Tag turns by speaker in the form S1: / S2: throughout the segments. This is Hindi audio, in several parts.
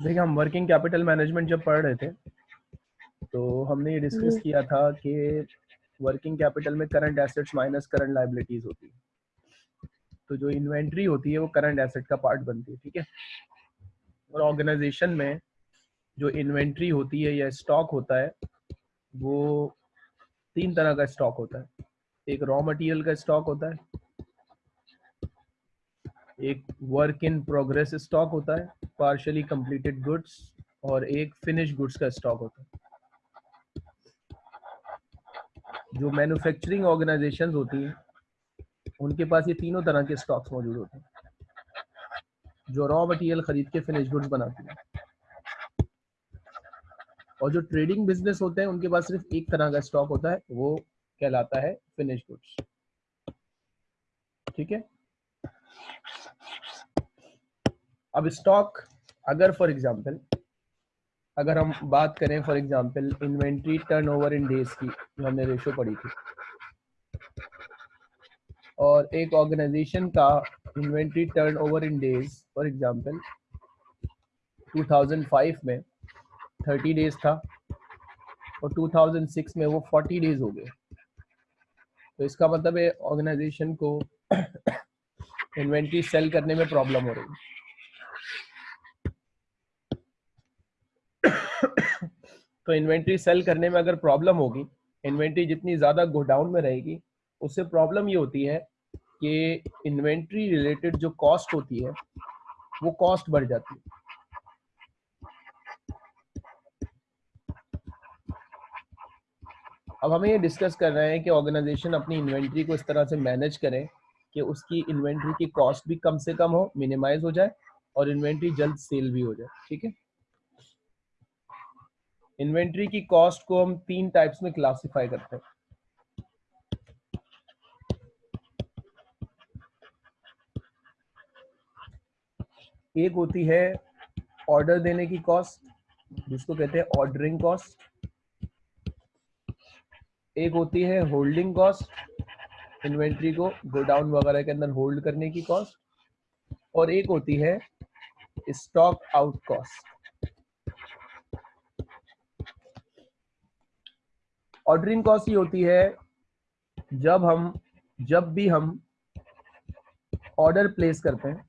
S1: देखिए हम वर्किंग कैपिटल मैनेजमेंट जब पढ़ रहे थे तो हमने ये डिस्कस किया था कि वर्किंग कैपिटल में current assets minus current liabilities होती है। तो जो इन्वेंट्री होती है वो करंट एसेट का पार्ट बनती है ठीक है? और ऑर्गेनाइजेशन में जो इन्वेंट्री होती है या स्टॉक होता है वो तीन तरह का स्टॉक होता है। एक रॉ मटेरियल का स्टॉक होता है एक वर्क इन प्रोग्रेस स्टॉक होता है पार्शली कंप्लीटेड गुड्स और एक फिनिश गुड्स का स्टॉक होता है। जो मैन्युफैक्चरिंग ऑर्गेनाइजेशन होती हैं, उनके पास ये तीनों तरह के स्टॉक्स मौजूद होते हैं। जो रॉ मटेरियल खरीद के फिनिश गुड्स बनाती हैं। और जो ट्रेडिंग बिज़नेस होते हैं, उनके पास सिर्फ़ एक तरह का स्टॉक होता है, वो कहलाता है फिनिश गुड्स ठीक है? अब स्टॉक अगर फॉर एग्जांपल अगर हम बात करें for example inventory turnover in days की, जो हमने रेशो पढ़ी थी। और एक ऑर्गेनाइजेशन का inventory turnover in days for example 2005 में 30 डेज़ था, और 2006 में वो 40 डेज़ हो गए। तो इसका मतलब है ऑर्गेनाइजेशन को इन्वेंट्री सेल करने में प्रॉब्लम हो रही है। तो इन्वेंट्री सेल करने में अगर प्रॉब्लम होगी, इन्वेंट्री जितनी ज़्यादा गोडाउन में रहेगी, उससे प्रॉब्लम ये होती है कि इन्वेंट्री रिलेटेड जो कॉस्ट होती है, वो कॉस्ट बढ़ जाती है। अब हमें ये डिस्कस कर रहे हैं कि ऑर्गेनाइजेशन अपनी इन्वेंट्री को इस तरह से मैनेज करें कि उसकी इन्वेंट्री की कॉस्ट भी कम से कम हो, मिनिमाइज हो जाए और इन्वेंट्री जल्द सेल भी हो जाए, ठीक है? इन्वेंट्री की कॉस्ट को हम तीन टाइप्स में क्लासिफाई करते हैं। एक होती है ऑर्डर देने की कॉस्ट, जिसको कहते हैं ऑर्डरिंग कॉस्ट। एक होती है होल्डिंग कॉस्ट, इन्वेंट्री को गोडाउन वगैरह के अंदर होल्ड करने की कॉस्ट। और एक होती है stock out cost. Ordering cost ही होती है? जब हम, जब भी हम ऑर्डर प्लेस करते हैं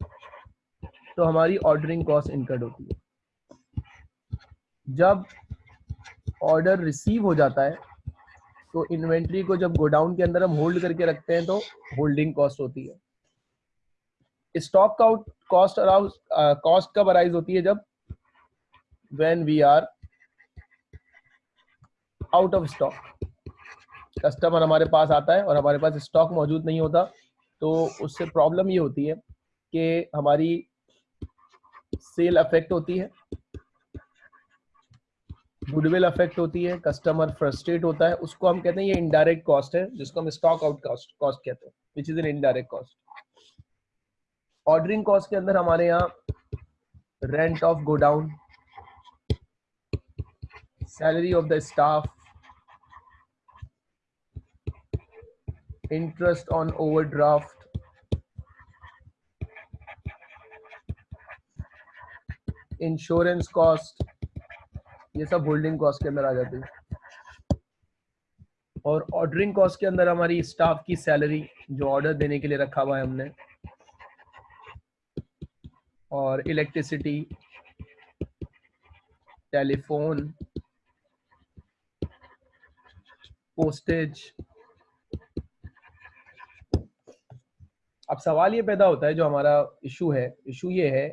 S1: तो हमारी ऑर्डरिंग कॉस्ट इनकर्ड होती है। जब ऑर्डर रिसीव हो जाता है तो इन्वेंट्री को जब गोडाउन के अंदर हम होल्ड करके रखते हैं तो होल्डिंग कॉस्ट होती है। Stock out cost around cost कब अराइज होती है जब? When we are out of stock customer हमारे पास आता है और हमारे पास स्टॉक मौजूद नहीं होता तो उससे प्रॉब्लम ये होती है कि हमारी सेल अफेक्ट होती है गुडविल अफेक्ट होती है कस्टमर फ्रस्ट्रेट होता है, उसको हम कहते हैं ये इनडायरेक्ट कॉस्ट है, जिसको हम स्टॉक आउट कॉस्ट कॉस्ट कहते हैं which is an indirect cost ordering cost के अंदर हमारे यहाँ rent of godown salary of the staff interest on overdraft? Insurance cost ये सब होल्डिंग कॉस्ट के अंदर आ जाती है। और ऑर्डरिंग कॉस्ट के अंदर हमारी स्टाफ की सैलरी जो ऑर्डर देने के लिए रखा हुआ है हमने, और इलेक्ट्रिसिटी टेलीफोन पोस्टेज अब सवाल ये पैदा होता है, जो हमारा इशू है इशू ये है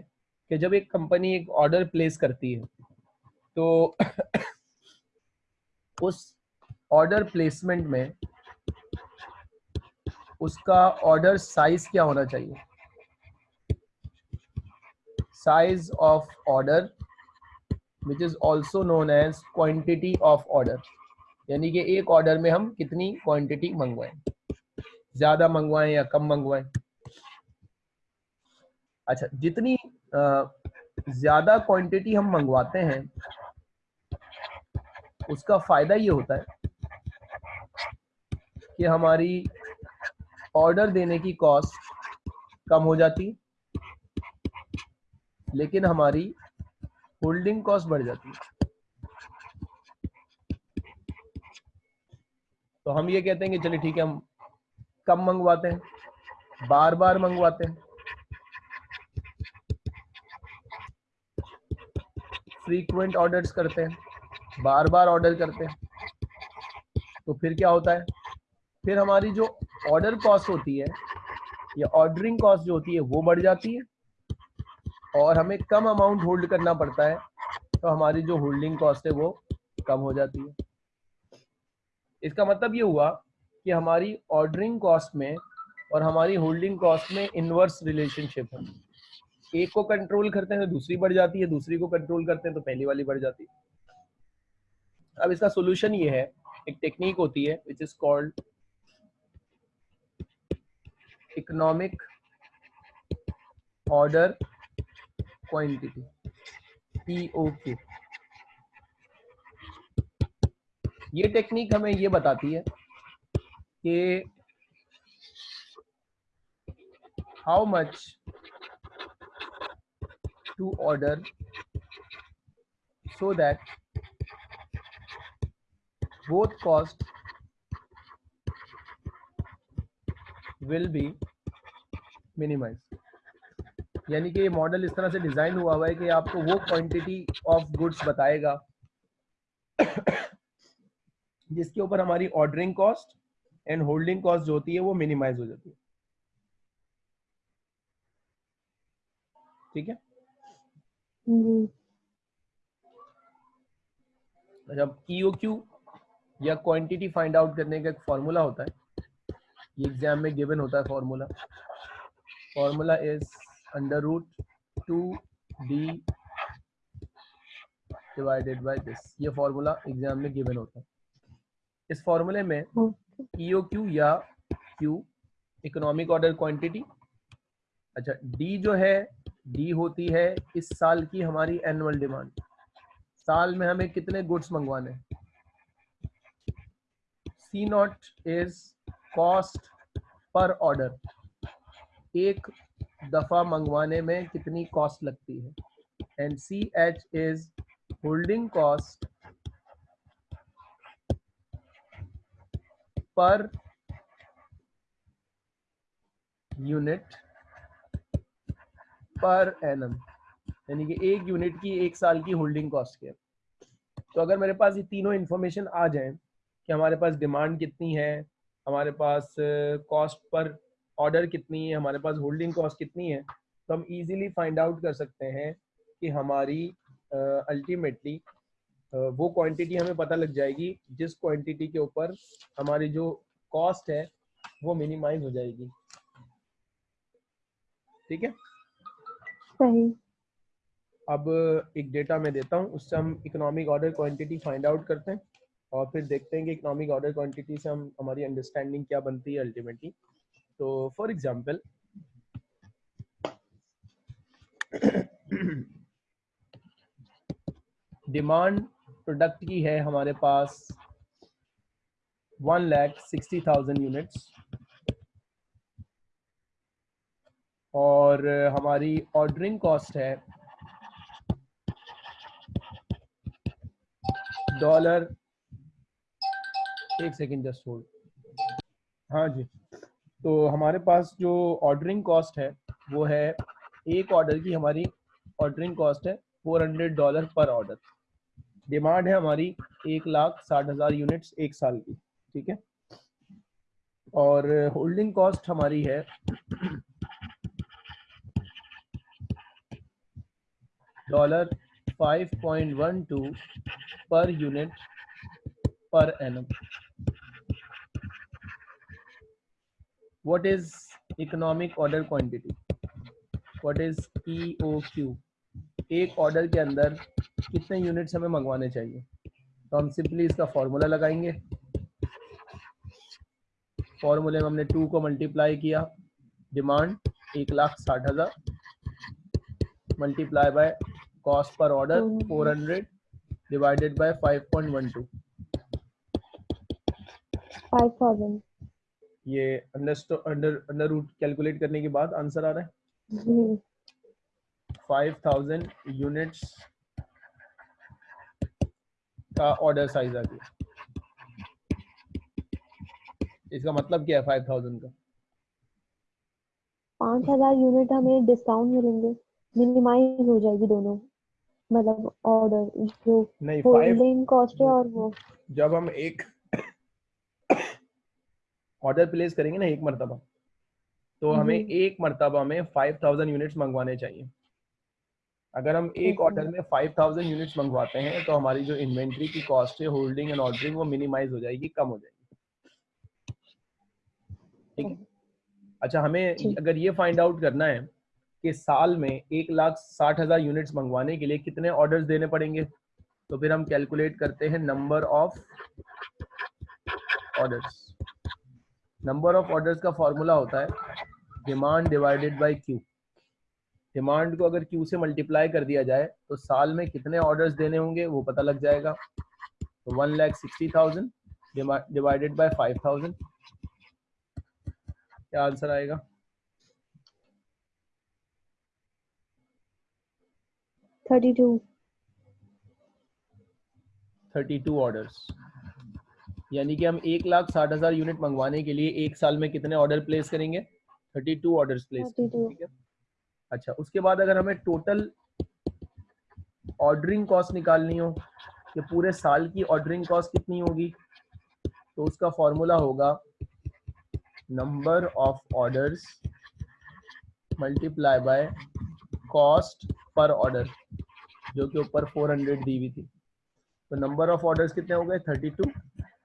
S1: कि जब एक कंपनी एक ऑर्डर प्लेस करती है तो उस ऑर्डर प्लेसमेंट में उसका ऑर्डर साइज़ क्या होना चाहिए? Size of order which is also known as quantity of order यानी कि एक ऑर्डर में हम कितनी क्वांटिटी मंगवाएँ? ज़्यादा मंगवाएँ या कम मंगवाएँ? अच्छा जितनी ज़्यादा क्वांटिटी हम मंगवाते हैं, उसका फ़ायदा ये होता है कि हमारी ऑर्डर देने की कॉस्ट कम हो जाती, लेकिन हमारी होल्डिंग कॉस्ट बढ़ जाती। है तो हम ये कहते हैं कि चलिए ठीक है, हम कम मंगवाते हैं बार बार मंगवाते हैं। फ्रीक्वेंट ऑर्डर्स करते हैं बार बार ऑर्डर करते हैं तो फिर क्या होता है? फिर हमारी जो ऑर्डर कॉस्ट होती है, या ऑर्डरिंग कॉस्ट जो होती है, वो बढ़ जाती है, और हमें कम अमाउंट होल्ड करना पड़ता है तो हमारी जो होल्डिंग कॉस्ट है, वो कम हो जाती है। इसका मतलब ये हुआ कि हमारी ऑर्डरिंग कॉस्ट में और हमारी होल्डिंग कॉस्ट में इनवर्स रिलेशनशिप है। एक को कंट्रोल करते हैं तो दूसरी बढ़ जाती है, दूसरी को कंट्रोल करते हैं तो पहली वाली बढ़ जाती है। अब इसका सोल्यूशन ये है, एक टेक्निक होती है which is called economic order quantity EOQ ये टेक्निक हमें ये बताती है कि how much to order so that both cost will be minimized. यानी कि ये मॉडल इस तरह से डिज़ाइन हुआ हुआ है कि आपको वो क्वांटिटी ऑफ़ गुड्स बताएगा जिसके ऊपर हमारी ordering cost and holding cost जो होती है वो मिनिमाइज हो जाती है। ठीक है? जब ई क्यू या क्वांटिटी फाइंड आउट करने का एक फॉर्मूला होता है ये एग्ज़ाम में गिवन होता है formula formula is under root two D divided by this ये फॉर्मूला एग्ज़ाम में गिवन होता है। इस फॉर्मूले में क्यू या क्यू इकोनॉमिक ऑर्डर क्वांटिटी अच्छा डी जो है डी होती है इस साल की हमारी एनुअल डिमांड साल में हमें कितने गुड्स मंगवाने C nought is cost per order एक दफ़ा मंगवाने में कितनी कॉस्ट लगती है? And C H is holding cost per unit per annum यानी कि एक यूनिट की एक साल की होल्डिंग कॉस्ट के। तो अगर मेरे पास ये तीनों इंफॉर्मेशन आ जाए कि हमारे पास डिमांड कितनी है हमारे पास कॉस्ट पर ऑर्डर कितनी है हमारे पास होल्डिंग कॉस्ट कितनी है तो हम इजीली फाइंड आउट कर सकते हैं कि हमारी अल्टीमेटली uh, uh, वो क्वांटिटी हमें पता लग जाएगी जिस क्वांटिटी के ऊपर हमारी जो कॉस्ट है वो मिनिमाइज हो जाएगी। ठीक है?
S2: सही।
S1: अब एक डेटा मैं देता हूँ, उससे हम economic order quantity find out करते हैं और फिर देखते हैं कि इकोनॉमिक ऑर्डर क्वांटिटी से हम, हमारी अंडरस्टैंडिंग क्या बनती है अल्टीमेटली तो फॉर एग्जांपल डिमांड प्रोडक्ट की है हमारे पास one lakh sixty thousand units और हमारी ऑर्डरिंग कॉस्ट है डॉलर एक सेकेंड जस्ट होल्ड हाँ जी। तो हमारे पास जो ऑर्डरिंग कॉस्ट है, वो है एक ऑर्डर की हमारी ऑर्डरिंग कॉस्ट है four hundred dollar per order demand है हमारी एक लाख साठ हज़ार यूनिट्स एक साल की, ठीक है? और होल्डिंग कॉस्ट हमारी है dollar five point one two per unit per annum what is economic order quantity? What is EOQ एक ऑर्डर के अंदर कितने यूनिट्स हमें मंगवाने चाहिए? तो हम सिंपली इसका फॉर्मूला लगाएँगे। फॉर्मूले में हमने टू को मल्टीप्लाई किया। डिमांड एक लाख साठ हज़ार। Multiply by cost per order four hundred divided by five point one two ये under under under root calculate करने के बाद आंसर आ रहा है? फाइव थाउज़ेंड यूनिट्स का ऑर्डर साइज़ आ गया। इसका मतलब क्या है फाइव थाउज़ेंड का?
S2: पाँच हज़ार यूनिट हमें डिस्काउंट मिलेंगे। मिनिमाइज हो जाएगी दोनों। मतलब ऑर्डर जो
S1: नहीं
S2: होल्डिंग कॉस्ट है और वो।
S1: जब हम एक ऑर्डर प्लेस करेंगे ना एक मरतबा तो हमें
S2: हम्म।
S1: एक मरतबा में फाइव थाउज़ेंड यूनिट्स मंगवाने चाहिए। अगर हम एक। ऑर्डर में फाइव थाउज़ेंड यूनिट्स मंगवाते हैं तो हमारी जो इन्वेंट्री की कॉस्ट है होल्डिंग एंड ऑर्डरिंग वो मिनिमाइज हो जाएगी कम हो जाएगी। ठीक है? अच्छा हमें अगर ये फाइंड आउट करना है कि साल में एक लाख साठ हज़ार यूनिट्स मंगवाने के लिए कितने ऑर्डर्स देने पड़ेंगे? तो फिर हम कैलकुलेट करते हैं number of orders number of orders का फॉर्मूला होता है demand divided by Q demand को अगर क्यू से मल्टीप्लाई कर दिया जाए तो साल में कितने ऑर्डर्स देने होंगे वो पता लग जाएगा। तो one lakh sixty thousand divided by five thousand क्या आंसर आएगा?
S2: Thirty two.
S1: Thirty two orders यानी कि हम एक लाख साठ हज़ार यूनिट मंगवाने के लिए एक साल में कितने ऑर्डर प्लेस करेंगे? थर्टी टू ऑर्डर प्लेस ठीक है? अच्छा उसके बाद अगर हमें टोटल ऑर्डरिंग कॉस्ट निकालनी हो कि पूरे साल की ऑर्डरिंग कॉस्ट कितनी होगी तो उसका फॉर्मूला होगा number of orders multiply by cost per order जो कि ऊपर 400 दी हुई थी। तो नंबर ऑफ़ ऑर्डर्स कितने हो गए? 32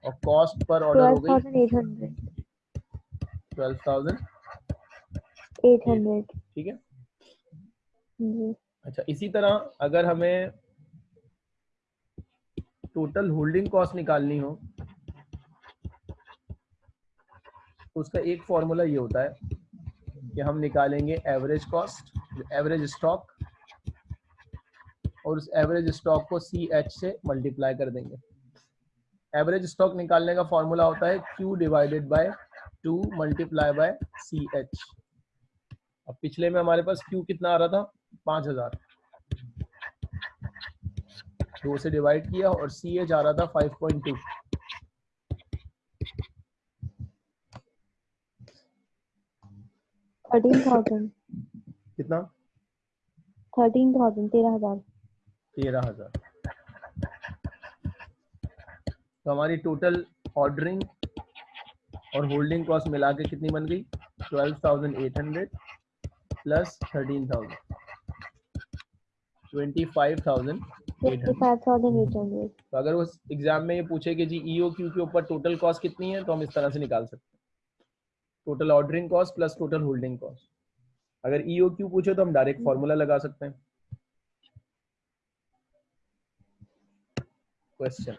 S1: और कॉस्ट पर ऑर्डर हो गई
S2: thousand eight hundred
S1: 12000
S2: eight hundred
S1: ठीक है?
S2: जी।
S1: अच्छा इसी तरह अगर हमें टोटल होल्डिंग कॉस्ट निकालनी हो तो उसका एक फॉर्मूला ये होता है कि हम निकालेंगे एवरेज कॉस्ट एवरेज स्टॉक और उस एवरेज स्टॉक को सी एच से मल्टीप्लाई कर देंगे। एवरेज स्टॉक निकालने का फॉर्मूला होता है Q divided by two multiply by C H अब पिछले में हमारे पास क्यू कितना आ रहा था? पाँच हज़ार। दो से डिवाइड किया और सी एच आ रहा था five point two
S2: thirteen thousand
S1: कितना?
S2: थर्टीन थाउज़ेंड तेरह हज़ार।
S1: तेरह हज़ार। तो हमारी टोटल ऑर्डरिंग और होल्डिंग कॉस्ट मिला के कितनी बन गई? Twelve thousand eight hundred plus thirteen thousand twenty five thousand तो अगर उस एग्ज़ाम में ये पूछे कि जी ईओ क्यू के ऊपर टोटल कॉस्ट कितनी है तो हम इस तरह से निकाल सकते हैं। Total ordering cost plus total holding cost अगर ईओ क्यू पूछे तो हम डायरेक्ट फॉर्मूला लगा सकते हैं। क्वेश्चन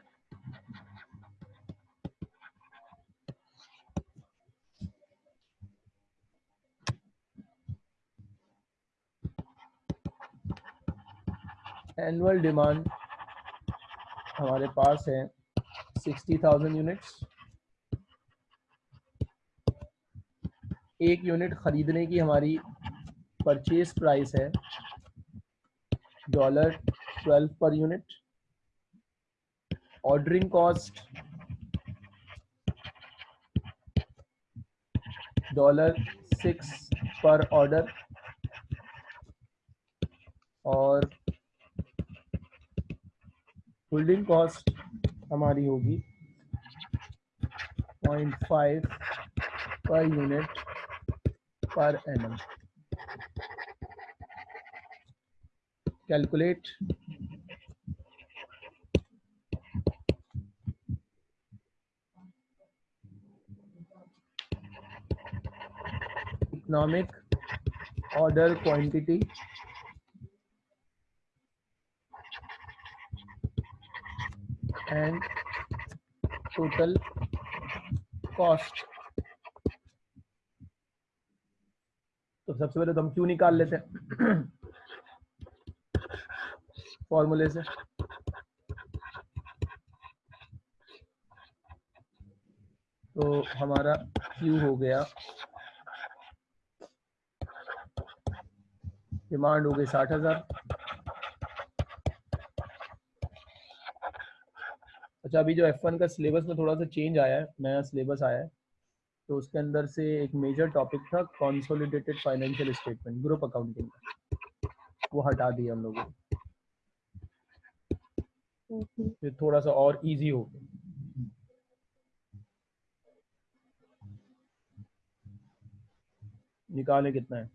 S1: एनुअल डिमांड हमारे पास है सिक्सटी थाउज़ेंड यूनिट्स एक यूनिट खरीदने की हमारी परचेज प्राइस है dollar twelve per unit ordering cost dollar six per order और होल्डिंग कॉस्ट हमारी होगी point five per unit per annum calculate economic order quantity and total cost. तो सबसे पहले तो हम क्यू निकाल लेते हैं? फॉर्मूले से। तो हमारा क्यू हो गया। डिमांड हो गई साठ हज़ार। अच्छा अभी जो F1 का सिलेबस में थोड़ा सा चेंज आया है, नया सिलेबस आया है तो उसके अंदर से एक मेजर टॉपिक था consolidated financial statement group accounting वो हटा दिया हम लोगों ने। फिर थोड़ा सा और इजी हो गया। निकाले कितना है?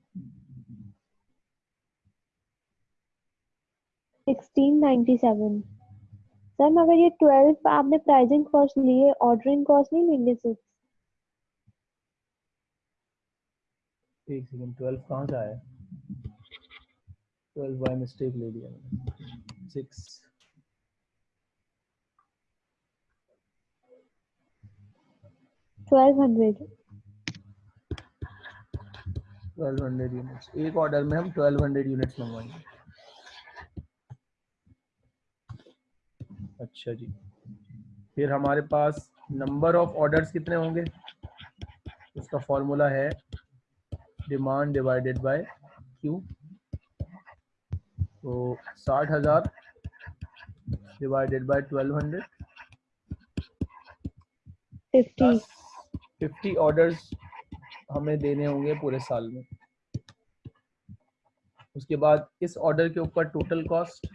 S2: 1697 सर मगर ये 12 आपने प्राइसिंग कॉस्ट लिए ऑर्डरिंग कॉस्ट नहीं लेंगे सिर्फ़
S1: एक सेकंड ट्वेल्व कहाँ से आया? ट्वेल्व बाय मिस्टेक ले लिया मैंने। Six.
S2: Twelve hundred.
S1: Twelve hundred units एक ऑर्डर में हम ट्वेल्व हंड्रेड यूनिट्स मंगवाएँगे। अच्छा जी। फिर हमारे पास नंबर ऑफ़ ऑर्डर्स कितने होंगे? उसका फॉर्मूला है डिमांड डिवाइडेड बाय क्यू तो साठ हज़ार divided by twelve hundred
S2: fifty
S1: fifty orders हमें देने होंगे पूरे साल में। उसके बाद इस ऑर्डर के ऊपर टोटल कॉस्ट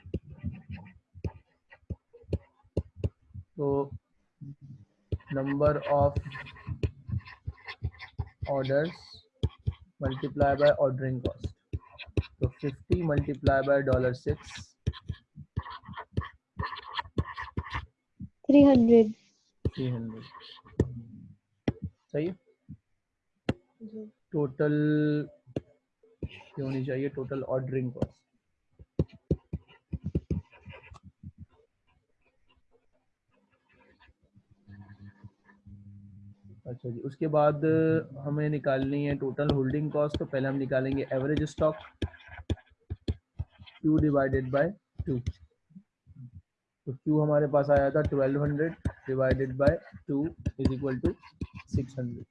S1: तो number of orders multiply by ordering cost तो 50 multiply by dollar six
S2: three hundred
S1: three hundred सही है? टोटल ये होनी चाहिए टोटल ऑर्डरिंग कॉस्ट अच्छा जी उसके बाद हमें निकालनी है टोटल होल्डिंग कॉस्ट तो पहले हम निकालेंगे average stock Q divided by two तो क्यू हमारे पास आया था 1200 divided by two is equal to 600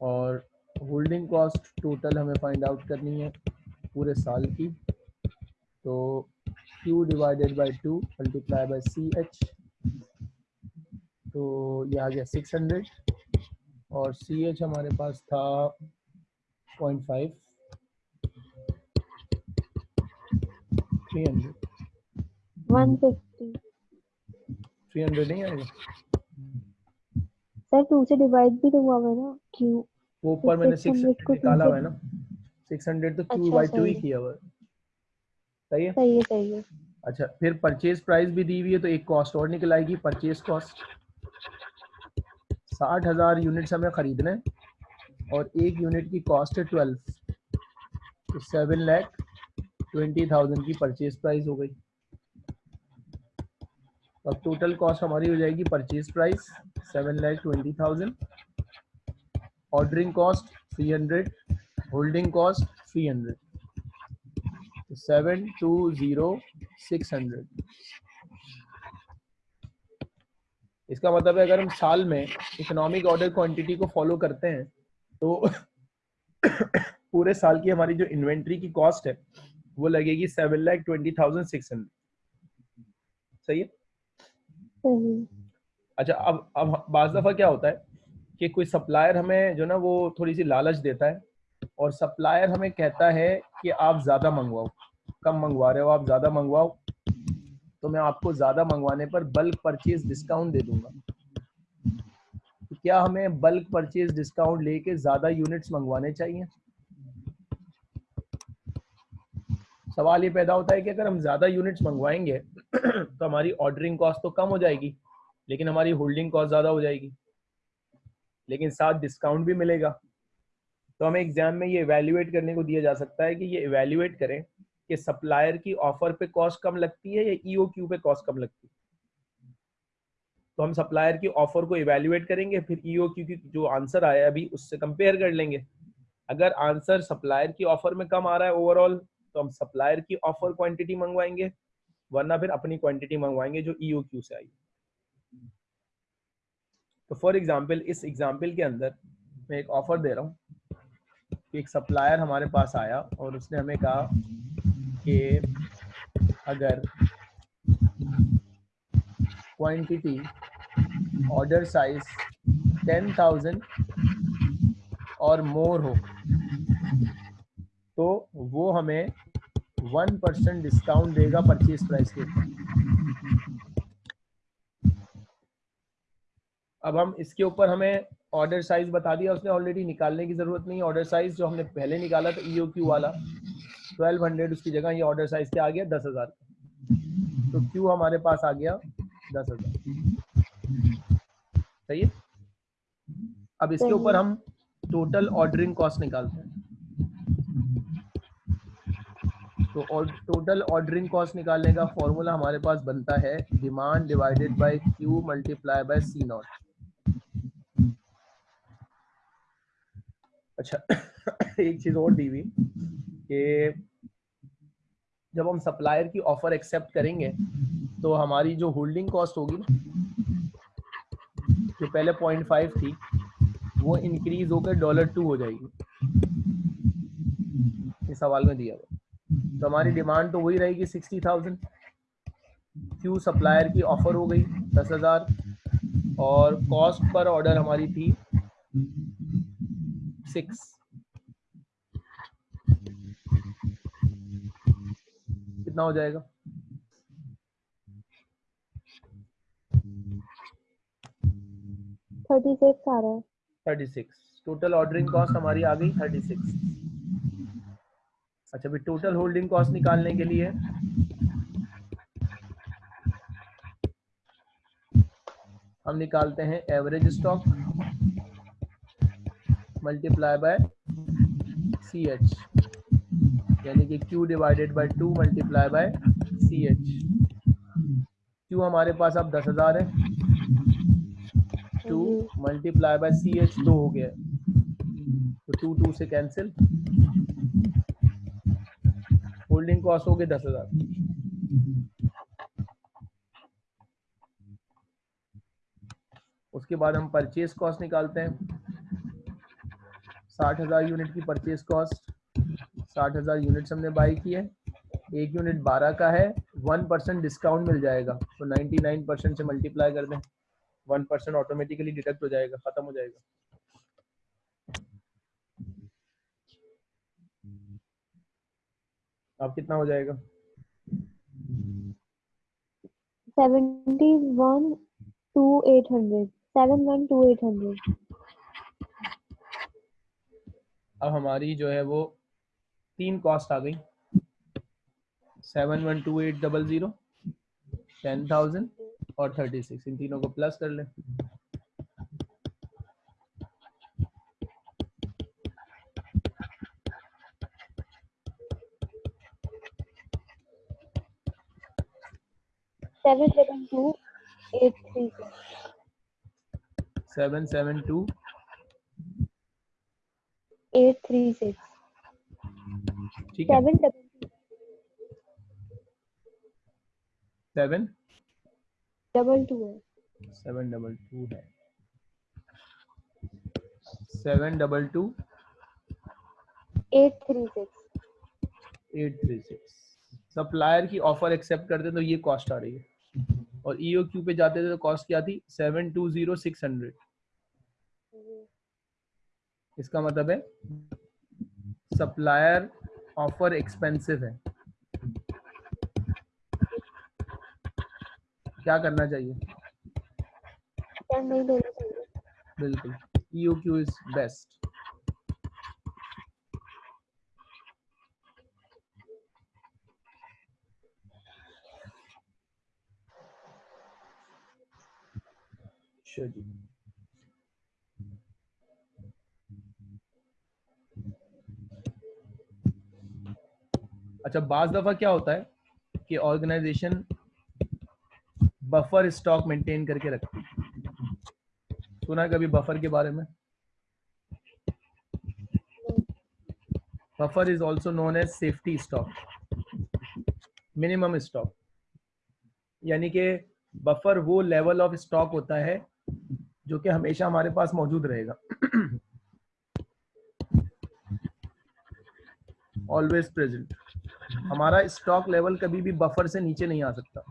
S1: और होल्डिंग कॉस्ट टोटल हमें फाइंड आउट करनी है पूरे साल की। तो Q divided by two multiply by C H तो ये आ गया 600 और सी एच हमारे पास था 0.5 300
S2: वन फिफ्टी
S1: 300 नहीं आएगा?
S2: सर टू से डिवाइड भी तो हुआ है ना? क्यू
S1: वो ऊपर मैंने
S2: 600
S1: 600
S2: को
S1: निकाला हुआ है ना? 600 तो Q
S2: अच्छा,
S1: बाई टू ही किया हुआ है। सही है?
S2: सही है सही है।
S1: अच्छा फिर परचेज प्राइस भी दी हुई है तो एक कॉस्ट और निकल आएगी। परचेज कॉस्ट साठ हज़ार यूनिट्स हमें खरीदने हैं और एक यूनिट की कॉस्ट है ट्वेल्व तो सेवन लैख ट्वेंटी थाउज़ेंड की परचेज प्राइस हो गई। अब टोटल कॉस्ट हमारी हो जाएगी purchase price seven lakh twenty thousand ordering cost three hundred holding cost three hundred seven two zero six hundred इसका मतलब है अगर हम साल में इकोनॉमिक ऑर्डर क्वांटिटी को फॉलो करते हैं तो पूरे साल की हमारी जो इन्वेंट्री की कॉस्ट है, वो लगेगी seven lakh twenty thousand six hundred सही है? अच्छा अब अब बाज दफ़ा क्या होता है कि कोई सप्लायर हमें जो ना, वो थोड़ी सी लालच देता है और सप्लायर हमें कहता है कि आप ज़्यादा मंगवाओ, कम मंगवा रहे हो, आप ज़्यादा मंगवाओ तो मैं आपको ज़्यादा मंगवाने पर बल्क परचेज डिस्काउंट दे दूँगा। तो क्या हमें बल्क परचेज डिस्काउंट लेके ज़्यादा यूनिट्स मंगवाने चाहिए? सवाल ये पैदा होता है कि अगर हम ज़्यादा यूनिट्स मंगवाएँगे तो हमारी ऑर्डरिंग कॉस्ट तो कम हो जाएगी, लेकिन हमारी होल्डिंग कॉस्ट ज़्यादा हो जाएगी। लेकिन साथ डिस्काउंट भी मिलेगा। तो हमें एग्ज़ाम में ये इवेल्युएट करने को दिया जा सकता है कि ये इवेल्युएट करें कि सप्लायर की ऑफ़र पे कॉस्ट कम लगती है या ईओक्यू पे कॉस्ट कम लगती है। तो हम सप्लायर की ऑफ़र को इवेल्युएट करेंगे, फिर ईओक्यू की जो आंसर आया, अभी उससे कंपेयर कर लेंगे। अगर आंसर सप्लायर की ऑफ़र में कम आ रहा है ओवरऑल तो हम सप्लायर की ऑफ़र क्वांटिटी मंगवाएँगे, वरना फिर अपनी क्वांटिटी मंगवाएँगे जो ईओक्यू से आई। तो फॉर एग्ज़ाम्पल इस एग्ज़ाम्पल के अंदर मैं एक ऑफ़र दे रहा हूँ कि एक सप्लायर हमारे पास आया और उसने हमें कहा कि अगर quantity order size ten thousand और मोर हो तो वो हमें वन परसेंट डिस्काउंट देगा परचेज प्राइस के ऊपर। अब हम इसके ऊपर हमें ऑर्डर साइज़ बता दिया उसने ऑलरेडी निकालने की ज़रूरत नहीं। ऑर्डर साइज़ जो हमने पहले निकाला था ईओ क्यू वाला 1200 उसकी जगह ये ऑर्डर साइज़ क्या आ गया दस हज़ार। तो क्यू हमारे पास आ गया दस हज़ार। सही है? अब इसके ऊपर हम टोटल ऑर्डरिंग कॉस्ट निकालते हैं। तो टोटल ऑर्डरिंग कॉस्ट निकालने का फॉर्मूला हमारे पास बनता है demand divided by Q multiply by C naught अच्छा एक चीज़ और दी हुई कि जब हम सप्लायर की ऑफ़र एक्सेप्ट करेंगे तो हमारी जो होल्डिंग कॉस्ट होगी जो पहले पॉइंट फाइव थी, वो इंक्रीज होकर डॉलर टू हो जाएगी। इस सवाल में दिया हुआ। तो हमारी डिमांड तो वही रहेगी सिक्सटी थाउज़ेंड। क्यू सप्लायर की ऑफ़र हो गई? दस हज़ार। और कॉस्ट पर ऑर्डर हमारी थी सिक्स कितना हो जाएगा?
S2: थर्टी सिक्स आ रहा है।
S1: Thirty six. Total ordering cost हमारी आ गई थर्टी सिक्स। अच्छा भी टोटल होल्डिंग कॉस्ट निकालने के लिए। हम निकालते हैं average stock multiply by C H यानी कि Q divided by two multiply by C H Q हमारे पास अब दस हज़ार है। Two multiply by C H दो हो गया। तो टू टू से कैंसिल होल्डिंग कॉस्ट हो गए दस हज़ार। उसके बाद हम परचेज कॉस्ट निकालते हैं। साठ हज़ार यूनिट की परचेज कॉस्ट साठ हज़ार यूनिट्स हमने बाई की है एक यूनिट बारह का है। वन परसेंट डिस्काउंट मिल जाएगा। तो नाइन्टी नाइन परसेंट से मल्टीप्लाई कर दें। वन परसेंट ऑटोमेटिकली डिडक्ट हो जाएगा। खत्म हो जाएगा। अब कितना हो जाएगा?
S2: Seventy one two eight hundred. Seven one two eight hundred.
S1: अब हमारी जो है वो तीन कॉस्ट आ गई। Seven one two eight double zero ten thousand और थर्टी सिक्स। इन तीनों को प्लस कर लें।
S2: Seven two eight three
S1: seven seven two
S2: eight three six
S1: ठीक है
S2: seven double
S1: seven
S2: double two है
S1: सेवन डबल टू है seven double two
S2: eight three six
S1: eight three six supplier की ऑफ़र एक्सेप्ट करते हैं तो ये कॉस्ट आ रही है। और ईओ क्यू पे जाते थे तो कॉस्ट क्या थी? Seven two zero six hundred इसका मतलब है सप्लायर ऑफ़र एक्सपेंसिव है। क्या करना चाहिए?
S2: नहीं चाहिए।
S1: बिल्कुल। ईओ क्यू इज़ बेस्ट चलिए अच्छा बाज दफ़ा क्या होता है कि ऑर्गेनाइजेशन बफर स्टॉक मेंटेन करके रखती है। सुना कभी बफर के बारे में? Buffer is also known as safety stock minimum stock यानी कि बफर वो लेवल ऑफ़ स्टॉक होता है जो कि हमेशा हमारे पास मौजूद रहेगा। ऑलवेज प्रेजेंट हमारा स्टॉक लेवल कभी भी बफर से नीचे नहीं आ सकता।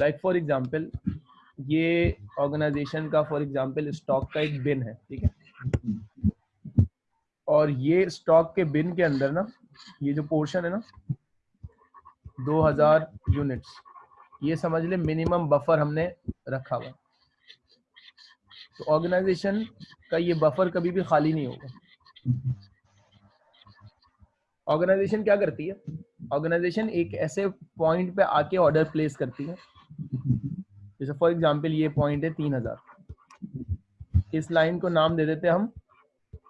S1: लाइक फॉर एग्ज़ाम्पल ये ऑर्गेनाइजेशन का फॉर एग्ज़ाम्पल स्टॉक का एक बिन है, ठीक है? और ये स्टॉक के बिन के अंदर ना, ये जो पोर्शन है ना 2000 यूनिट्स ये समझ ले मिनिमम बफर हमने रखा हुआ तो ऑर्गेनाइजेशन का ये बफर कभी भी खाली नहीं होगा। ऑर्गेनाइजेशन क्या करती है? ऑर्गेनाइजेशन एक ऐसे पॉइंट पे आके ऑर्डर प्लेस करती है। जैसे फॉर एग्जांपल ये पॉइंट है तीन हज़ार। इस लाइन को नाम दे देते हम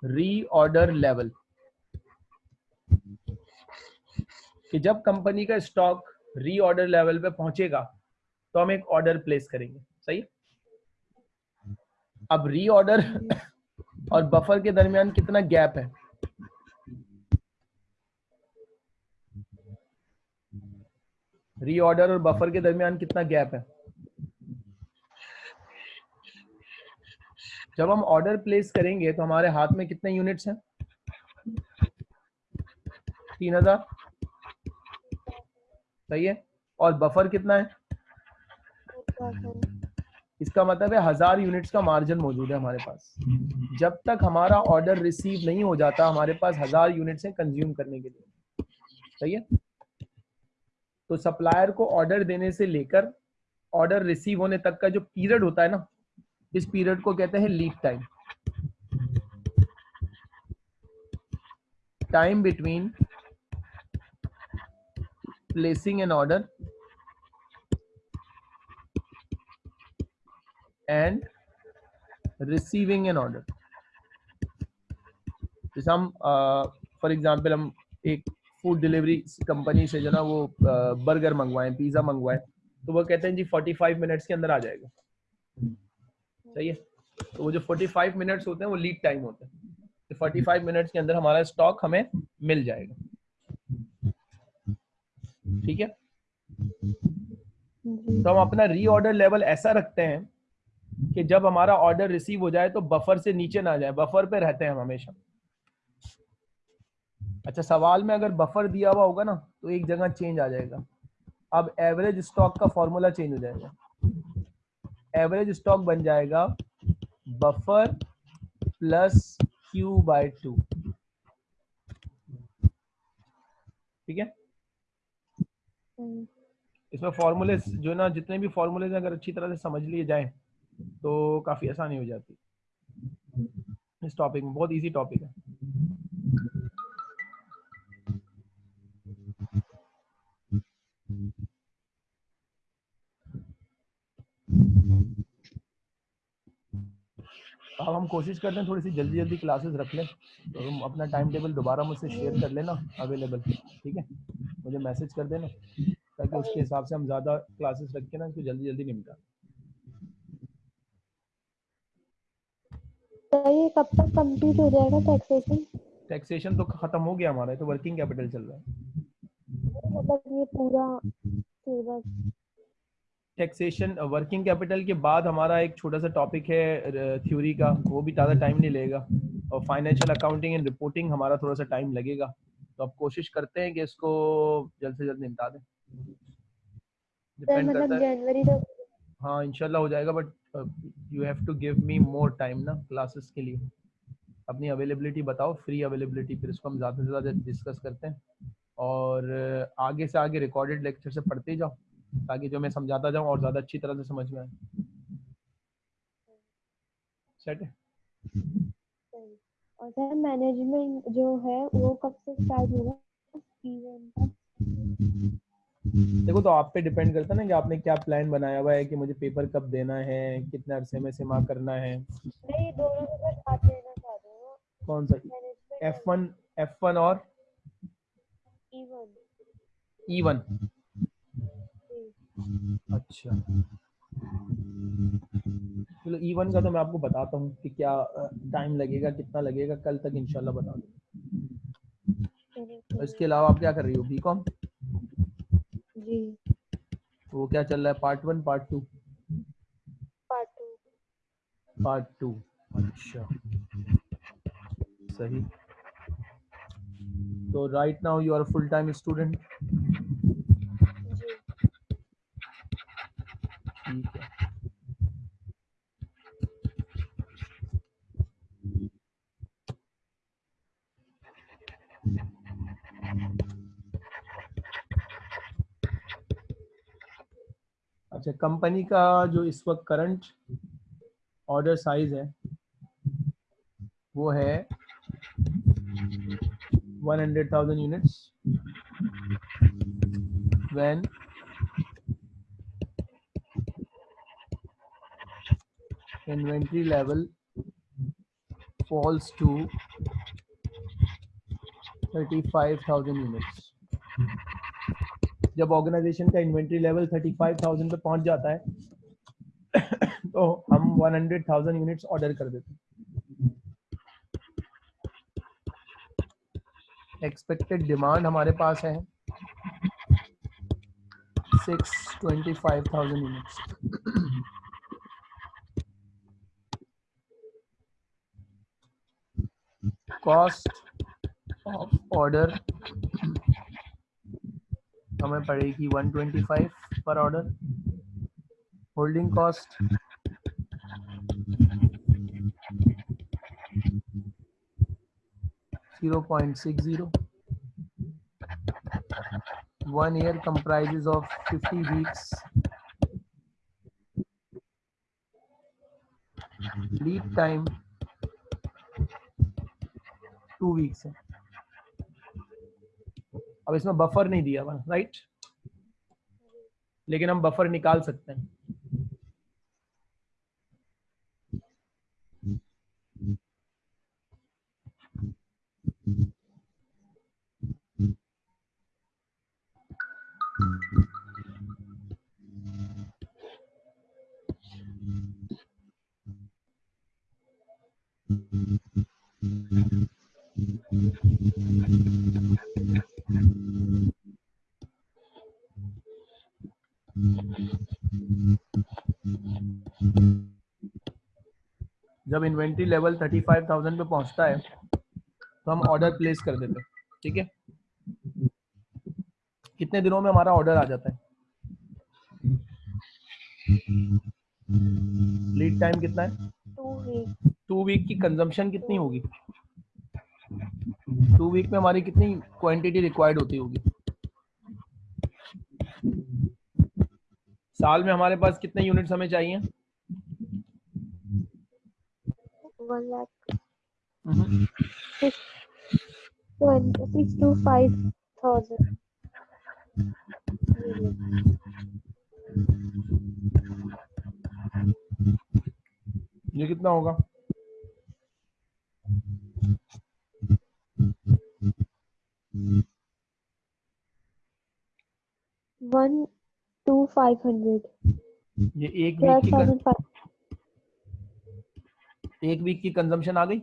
S1: रीऑर्डर लेवल कि जब कंपनी का स्टॉक रीऑर्डर लेवल पे पहुंचेगा तो हम एक ऑर्डर प्लेस करेंगे। सही? अब रीऑर्डर और बफर के दरमियान कितना गैप है? रीऑर्डर और बफर के दरमियान कितना गैप है? जब हम ऑर्डर प्लेस करेंगे तो हमारे हाथ में कितने यूनिट्स हैं? तीन हज़ार। सही है? और बफर कितना है? इसका मतलब है हज़ार यूनिट्स का मार्जिन मौजूद है हमारे पास। जब तक हमारा ऑर्डर रिसीव नहीं हो जाता हमारे पास हज़ार यूनिट्स हैं कंज्यूम करने के लिए। सही है? तो सप्लायर को ऑर्डर देने से लेकर ऑर्डर रिसीव होने तक का जो पीरियड होता है ना इस पीरियड को कहते हैं lead time time between placing an order and receiving an order जैसे हम फॉर एग्जांपल हम एक फ़ूड डिलीवरी कंपनी से जो ना वो बर्गर मंगवाए पिज़्ज़ा मंगवाए तो वो कहते हैं जी 45 मिनट्स के अंदर आ जाएगा। सही है? तो वो जो 45 मिनट्स होते हैं वो लीड टाइम होता है। तो 45 मिनट्स के अंदर हमारा स्टॉक हमें मिल जाएगा। ठीक है? तो हम अपना रीऑर्डर लेवल ऐसा रखते हैं कि जब हमारा ऑर्डर रिसीव हो जाए तो बफर से नीचे ना जाए बफर पे रहते हैं हम हमेशा। अच्छा सवाल में अगर बफर दिया हुआ होगा ना तो एक जगह चेंज आ जाएगा। अब एवरेज स्टॉक का फॉर्मूला चेंज हो जाएगा। एवरेज स्टॉक बन जाएगा buffer plus Q by two ठीक है? इसमें फॉर्मूले जो ना जितने भी फॉर्मूले अगर अच्छी तरह से समझ लिए जाए तो काफ़ी आसानी हो जाती इस टॉपिक में बहुत इजी टॉपिक है। अब हम कोशिश करते हैं थोड़ी सी जल्दी जल्दी क्लासेस रख लें। तो हम अपना टाइम टेबल दोबारा मुझसे शेयर कर लेना अवेलेबल ठीक है? मुझे मैसेज कर देना, ताकि उसके हिसाब से हम ज़्यादा क्लासेस रख के ना इसको जल्दी जल्दी निपटा।
S2: ये कब तक कंप्लीट हो जाएगा टैक्सेशन
S1: टैक्सेशन तो खत्म हो गया हमारा तो वर्किंग कैपिटल चल रहा है।
S2: मतलब ये पूरा सिलेबस
S1: टैक्सेशन वर्किंग कैपिटल के बाद हमारा एक छोटा सा टॉपिक है थ्योरी का वो भी ज़्यादा टाइम नहीं लेगा। और फाइनेंशियल अकाउंटिंग एंड रिपोर्टिंग हमारा थोड़ा सा टाइम लगेगा। तो अब कोशिश करते हैं कि इसको जल्द से जल्द निपटा दें।
S2: मतलब जनवरी तक
S1: हाँ इंशाल्लाह हो जाएगा but you have to give me more time ना क्लासेस के लिए। अपनी अवेलेबिलिटी बताओ फ्री अवेलेबिलिटी फिर इसको हम ज़्यादा से ज़्यादा डिस्कस करते हैं। और आगे से आगे रिकॉर्डेड लेक्चर से पढ़ते जाओ, ताकि जो मैं समझाता जाऊँ और ज़्यादा अच्छी तरह से समझ में आए। सेट है?
S2: और सर मैनेजमेंट जो है, वो कब से स्टार्ट होगा
S1: देखो तो आप पे डिपेंड करता है ना कि आपने क्या प्लान बनाया हुआ है कि मुझे पेपर कब देना है कितने अरसे में सिमा करना है।
S2: नहीं दोनों का साथ लेना चाह रहे हो
S1: कौन सा?
S2: Management
S1: F one F one और?
S2: इवन
S1: ई वन अच्छा। चलो ई वन का तो मैं आपको बताता हूँ कि क्या टाइम लगेगा कितना लगेगा कल तक इंशाल्लाह बता दूँ। इसके अलावा आप क्या कर रही हो बी कॉम
S2: जी।
S1: वो क्या चल रहा है? Part one part two
S2: part two
S1: part two अच्छा। सही। तो right now you are full time student
S2: जी
S1: अच्छा कंपनी का जो इस वक्त करंट ऑर्डर साइज़ है वो है 100,000 units when inventory level falls to 35,000 units जब ऑर्गेनाइजेशन का इन्वेंट्री लेवल 35,000 पे पहुँच जाता है तो हम 100,000 यूनिट्स ऑर्डर कर देते हैं। एक्सपेक्टेड डिमांड हमारे पास है six twenty five thousand units cost of order हमें पड़ेगी 125 पर order holding cost zero point six zero one year comprises of fifty weeks lead time two weeks है अब इसमें बफर नहीं दिया हुआ राइट लेकिन हम बफर निकाल सकते हैं। जब इन्वेंट्री लेवल 35,000 पे पहुँचता है तो हम ऑर्डर प्लेस कर देते हैं ठीक है? कितने दिनों में हमारा ऑर्डर आ जाता है? लीड टाइम कितना है?
S2: टू वीक
S1: की कंजम्पशन कितनी होगी? टू वीक में हमारी कितनी क्वांटिटी रिक्वायर्ड होती होगी? साल में हमारे पास कितने यूनिट्स हमें चाहिए? हम्म, ये कितना होगा?
S2: वन टू फाइव हंड्रेड
S1: ये एक वीक की एक वीक की कंजम्पशन आ गई?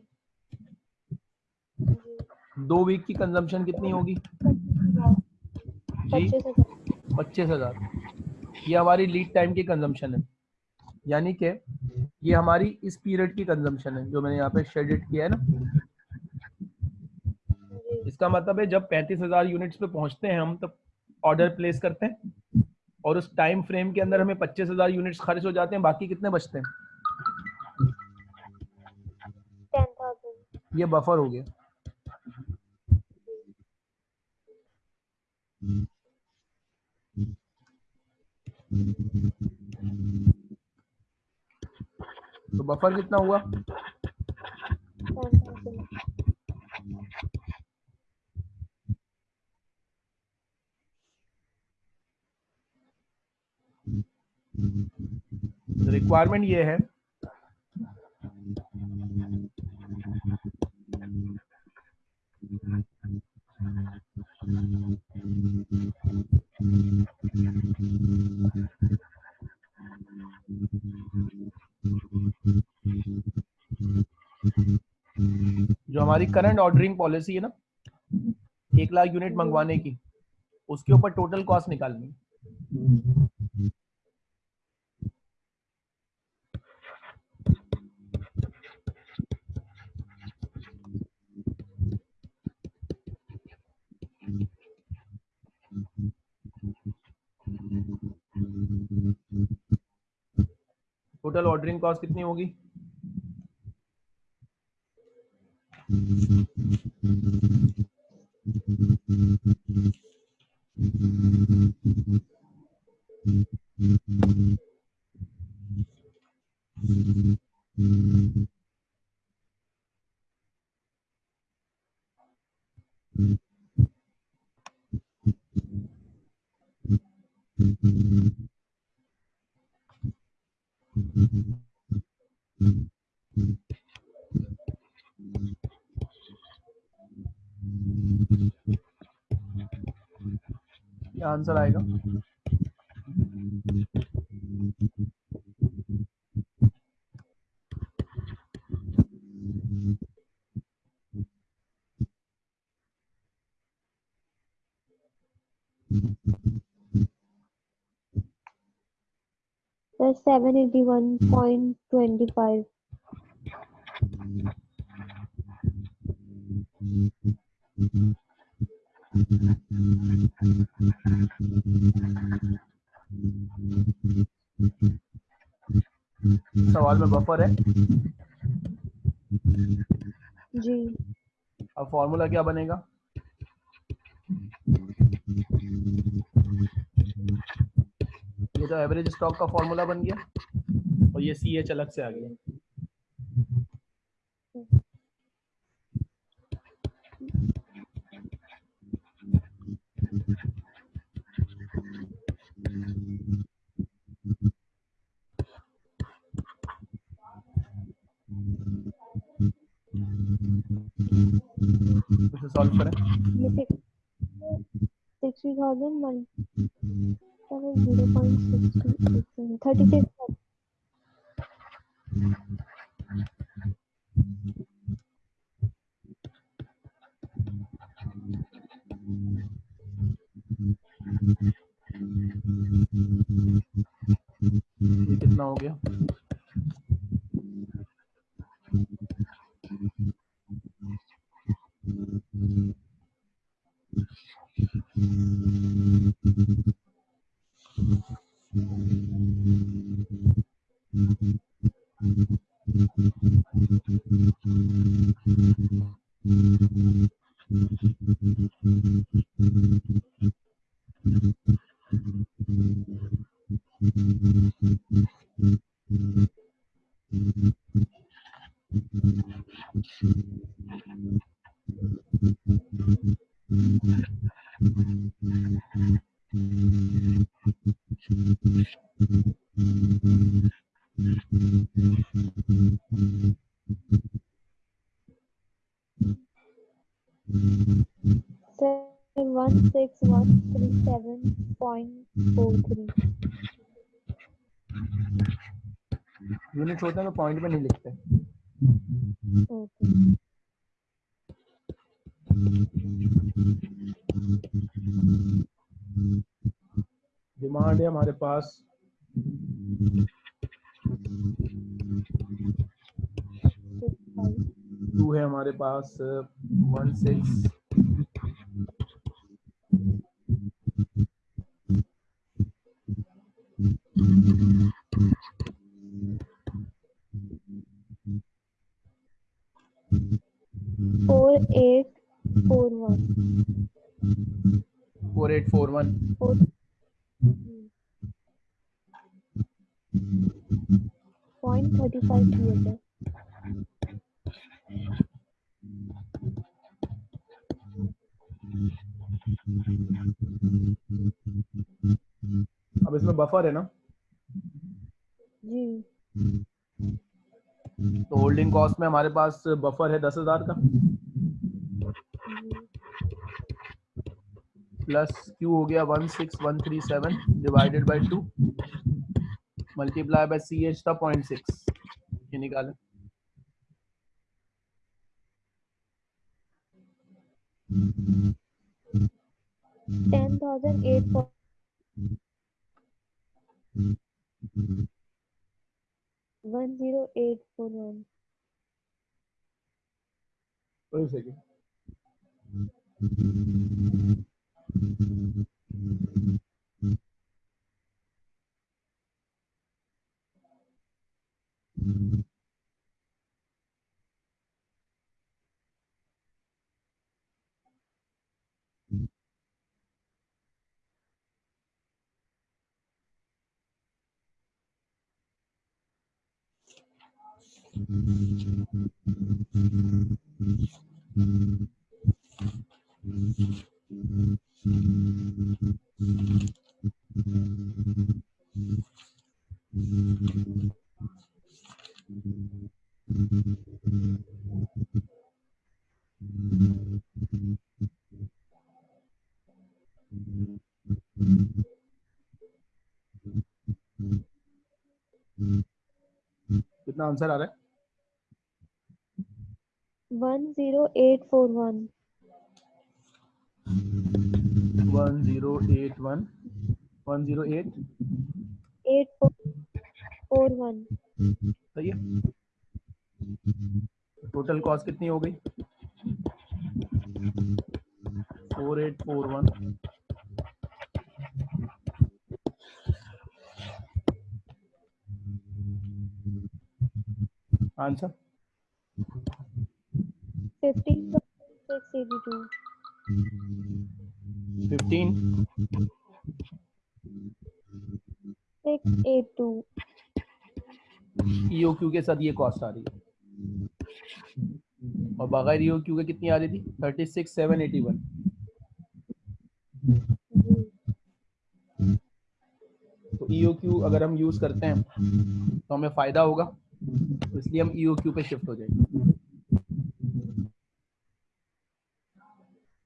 S1: दो वीक की कंजम्पशन कितनी होगी? जी
S2: पच्चीस हज़ार।
S1: ये हमारी लीड टाइम की कंजम्पशन है। यानी कि ये हमारी इस पीरियड की कंजम्पशन है जो मैंने यहाँ पे शेडेड किया है ना। इसका मतलब है जब पैंतीस हज़ार यूनिट्स पे पहुँचते हैं हम तब ऑर्डर प्लेस करते हैं और उस टाइम फ्रेम के अंदर हमें पच्चीस हज़ार यूनिट्स खर्च हो जाते हैं, बाकी कितने बचते हैं? ये बफर हो गया। तो बफर कितना हुआ? रिक्वायरमेंट ये है। जो हमारी करंट ऑर्डरिंग पॉलिसी है ना, एक लाख यूनिट मंगवाने की, उसके ऊपर टोटल कॉस्ट निकालनी है। टोटल ऑर्डरिंग कॉस्ट कितनी होगी क्या आंसर आएगा।
S2: Seven eighty one point twenty five
S1: सवाल में बफर है?
S2: जी।
S1: अब फॉर्मूला क्या बनेगा? ये तो एवरेज स्टॉक का फॉर्मूला बन गया और ये सी एच अलग से आ गया। इसे सॉल्व करें
S2: 6 3000 1 0.6 36 six one three seven point four three.
S1: Unit होते हैं तो पॉइंट पे नहीं लिखते। डिमांड है हमारे पास। टू है हमारे पास one six
S2: four eight four one
S1: four eight four one
S2: point thirty five theater
S1: अब इसमें बफर है ना
S2: जी।
S1: तो होल्डिंग कॉस्ट में हमारे पास बफर है दस हज़ार का। प्लस क्यू हो गया one six one three seven divided by two multiply by C H था पॉइंट सिक्स ये निकाले।
S2: Thousand eight for one zero eight four one.
S1: Wait a second. कितना आंसर आ रहा है? सही है। टोटल कॉस्ट कितनी हो गई? Four eight four one answer
S2: fifteen six eighty two
S1: fifteen
S2: six eight two
S1: E O Q के साथ ये कॉस्ट आ रही है। और बगैर ईओ क्यू के कितनी आ रही थी? Thirty six seven eighty one तो ईओ क्यू अगर हम यूज़ करते हैं तो हमें फ़ायदा होगा तो इसलिए हम ईओ क्यू पे शिफ्ट हो जाएँगे।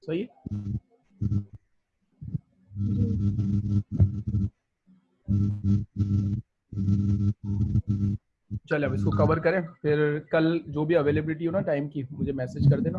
S1: सही है चलिए, अब इसको कवर करें, फिर कल जो भी अवेलेबिलिटी हो ना टाइम की, मुझे मैसेज कर देना।